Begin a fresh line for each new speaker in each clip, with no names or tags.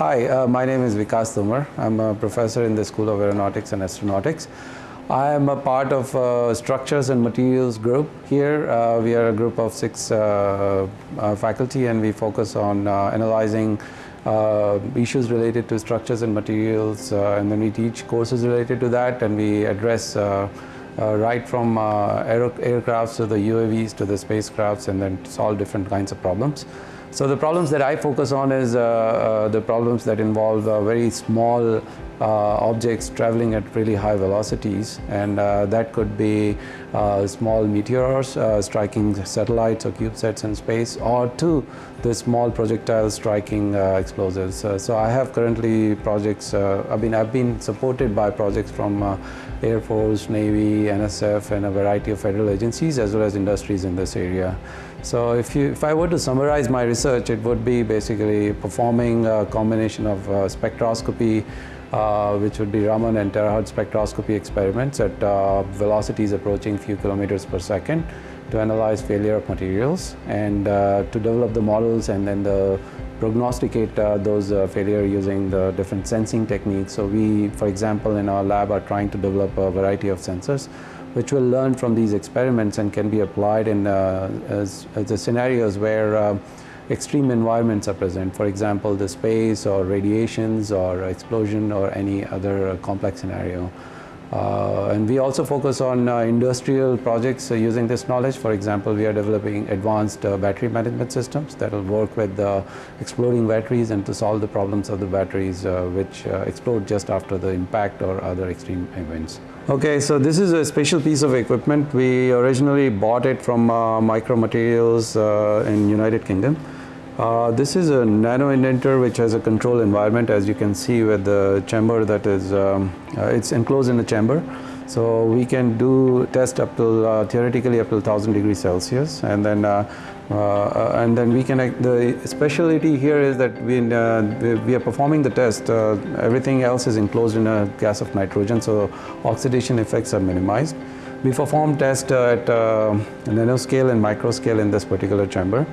hi, uh, my name is Vikas Tomar. I'm a professor in the School of Aeronautics and Astronautics. I am a part of uh, Structures and Materials group here. Uh, we are a group of six uh, uh, faculty and we focus on uh, analyzing issues related to structures and materials and then we teach courses related to that and we address right from aer aircrafts to the UAVs to the spacecrafts and then solve different kinds of problems. So the problems that I focus on is uh, uh, the problems that involve uh, very small uh, objects traveling at really high velocities and uh, that could be uh, small meteors striking satellites or CubeSats in space or to the small projectiles striking explosives. so I have currently projects, I mean I've been supported by projects from Air Force, Navy, NSF and a variety of federal agencies as well as industries in this area. So if, you, if I were to summarize my research, it would be basically performing a combination of uh, spectroscopy, uh, which would be Raman and terahertz spectroscopy experiments at uh, velocities approaching few kilometers per second to analyze failure of materials and uh, to develop the models and then the prognosticate uh, those uh, failure using the different sensing techniques. So we, for example, in our lab are trying to develop a variety of sensors which will learn from these experiments and can be applied in uh, as, as the scenarios where uh, extreme environments are present. For example, the space or radiations or explosion or any other complex scenario. Uh, and we also focus on uh, industrial projects uh, using this knowledge. For example, we are developing advanced uh, battery management systems that will work with exploding batteries and to solve the problems of the batteries which explode just after the impact or other extreme events. Okay, so this is a special piece of equipment. We originally bought it from uh, Micro Materials uh, in United Kingdom. Uh, this is a nano indenter which has a control environment as you can see with the chamber that is, um, uh, it's enclosed in a chamber. So we can do test up to uh, theoretically up to 1000 degrees Celsius and then uh, uh, and then we can, the specialty here is that we, uh, we are performing the test, everything else is enclosed in a gas of nitrogen, so oxidation effects are minimized. We perform tests at nanoscale and microscale in this particular chamber.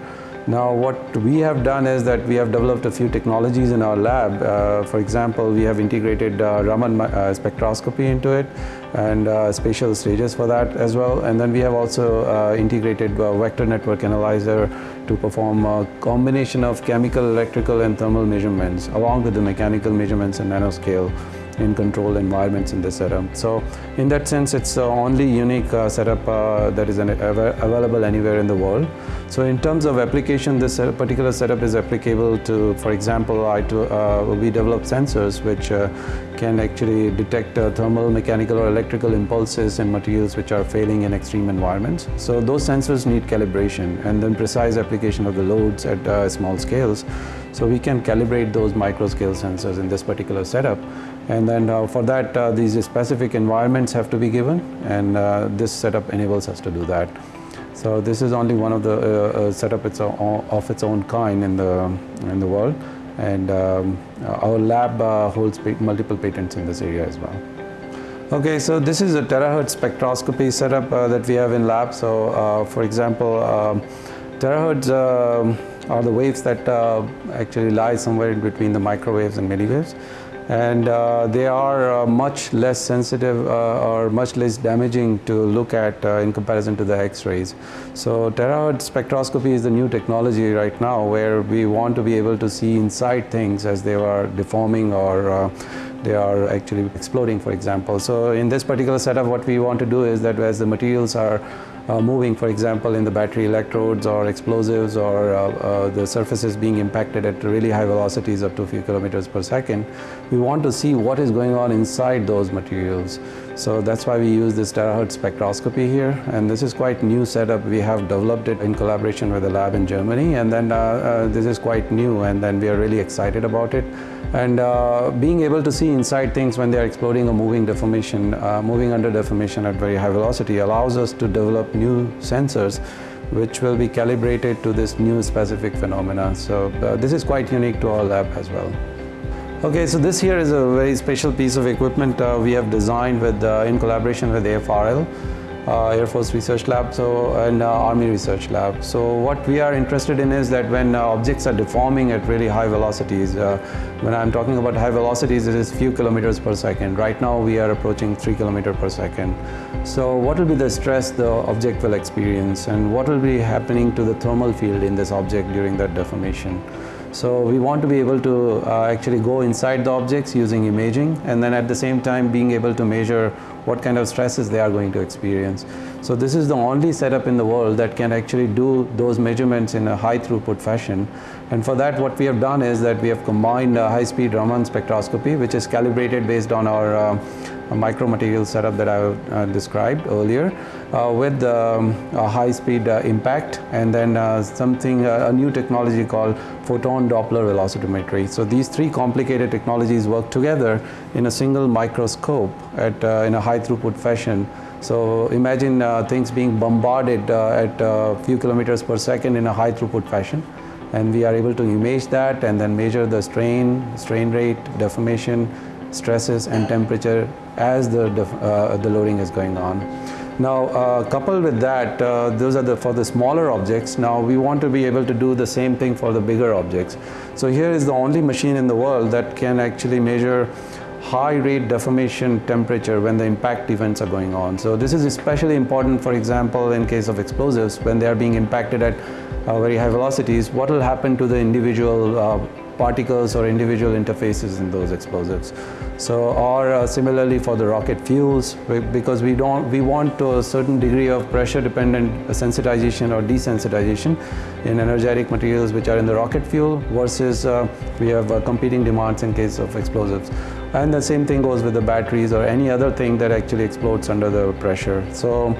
Now what we have done is that we have developed a few technologies in our lab. Uh, for example, we have integrated uh, Raman uh, spectroscopy into it and uh, spatial stages for that as well. And then we have also uh, integrated uh, vector network analyzer to perform a combination of chemical, electrical and thermal measurements along with the mechanical measurements in nanoscale in controlled environments in this setup. So in that sense, it's the only unique uh, setup uh, that is available anywhere in the world. So in terms of application, this particular setup is applicable to, for example, I uh, we develop sensors which uh, can actually detect uh, thermal, mechanical or electrical impulses in materials which are failing in extreme environments. So those sensors need calibration and then precise application of the loads at uh, small scales. So we can calibrate those micro scale sensors in this particular setup. And then uh, for that, uh, these specific environments have to be given, and uh, this setup enables us to do that. So this is only one of the uh, uh, setup its of its own kind in the in the world, and um, our lab uh, holds multiple patents in this area as well. Okay, so this is a terahertz spectroscopy setup that we have in lab. So, for example, um, terahertz um, are the waves that actually lie somewhere in between the microwaves and milliwaves and uh, they are uh, much less sensitive uh, or much less damaging to look at uh, in comparison to the X-rays. So terahertz spectroscopy is the new technology right now where we want to be able to see inside things as they are deforming or uh, they are actually exploding for example. So in this particular setup what we want to do is that as the materials are uh, moving, for example, in the battery electrodes or explosives or uh, uh, the surfaces being impacted at really high velocities up to a few kilometers per second, we want to see what is going on inside those materials. So that's why we use this terahertz spectroscopy here and this is quite new setup. We have developed it in collaboration with a lab in Germany and then uh, uh, this is quite new and then we are really excited about it. And uh, being able to see inside things when they are exploding or moving deformation, moving under deformation at very high velocity allows us to develop new sensors which will be calibrated to this new specific phenomena. So uh, this is quite unique to our lab as well. Okay, so this here is a very special piece of equipment uh, we have designed with, uh, in collaboration with AFRL. uh, Air Force Research Lab, so and uh, Army Research Lab. So what we are interested in is that when uh, objects are deforming at really high velocities, uh, when I'm talking about high velocities, it is few kilometers per second. Right now we are approaching three kilometers per second. So what will be the stress the object will experience and what will be happening to the thermal field in this object during that deformation? So we want to be able to uh, actually go inside the objects using imaging and then at the same time being able to measure what kind of stresses they are going to experience. So this is the only setup in the world that can actually do those measurements in a high throughput fashion. And for that what we have done is that we have combined high-speed Raman spectroscopy which is calibrated based on our uh, micromaterial setup that I uh, described earlier uh, with um, a high-speed uh, impact and then something, a new technology called photon Doppler velocimetry. So these three complicated technologies work together in a single microscope at, in a high high throughput fashion. So imagine uh, things being bombarded uh, at a few kilometers per second in a high throughput fashion. And we are able to image that and then measure the strain, strain rate, deformation, stresses and temperature as the, uh, the loading is going on. Now, uh, coupled with that, uh, those are the for the smaller objects. Now, we want to be able to do the same thing for the bigger objects. So here is the only machine in the world that can actually measure high rate deformation temperature when the impact events are going on. So this is especially important, for example, in case of explosives, when they are being impacted at uh, very high velocities, what will happen to the individual uh, particles or individual interfaces in those explosives. So, or uh, similarly for the rocket fuels, because we don't, we want a certain degree of pressure dependent sensitization or desensitization in energetic materials which are in the rocket fuel versus uh, we have uh, competing demands in case of explosives. And the same thing goes with the batteries or any other thing that actually explodes under the pressure. So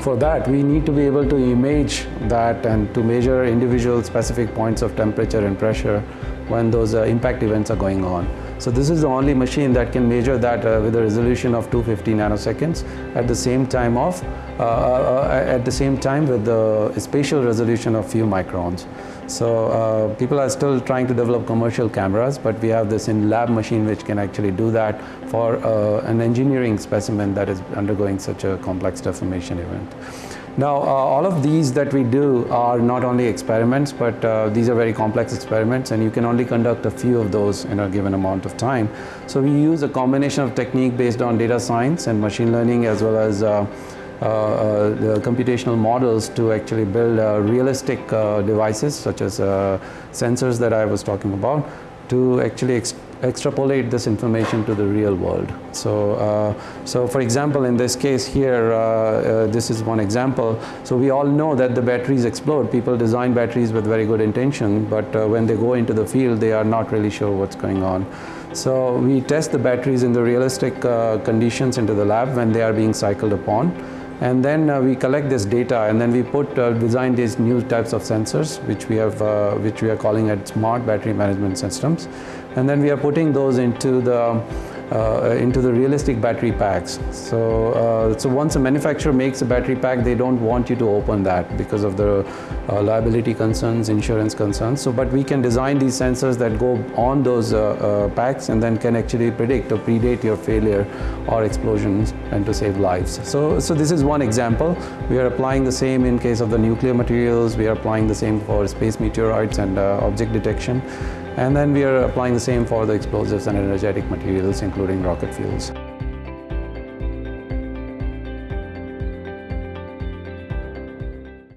for that, we need to be able to image that and to measure individual specific points of temperature and pressure when those uh, impact events are going on. So this is the only machine that can measure that uh, with a resolution of 250 nanoseconds at the same time of uh, uh, uh, at the same time with the spatial resolution of few microns. So uh, people are still trying to develop commercial cameras, but we have this in lab machine which can actually do that for uh, an engineering specimen that is undergoing such a complex deformation event. Now, uh, all of these that we do are not only experiments, but uh, these are very complex experiments and you can only conduct a few of those in a given amount of time. So we use a combination of technique based on data science and machine learning as well as uh, computational models to actually build uh, realistic devices such as sensors that I was talking about to actually ex extrapolate this information to the real world. So, uh, so for example, in this case here, uh, uh, this is one example. So we all know that the batteries explode. People design batteries with very good intention, but when they go into the field, they are not really sure what's going on. So we test the batteries in the realistic conditions into the lab when they are being cycled upon and then uh, we collect this data and then we put uh, design these new types of sensors which we have uh, which we are calling it smart battery management systems. And then we are putting those into the uh, into the realistic battery packs. So, uh, so once a manufacturer makes a battery pack, they don't want you to open that because of the uh, liability concerns, insurance concerns. So, but we can design these sensors that go on those uh, uh, packs and then can actually predict or predate your failure or explosions and to save lives. So, so this is one example. We are applying the same in case of the nuclear materials. We are applying the same for space meteorites and uh, object detection. And then we are applying the same for the explosives and energetic materials, including rocket fuels.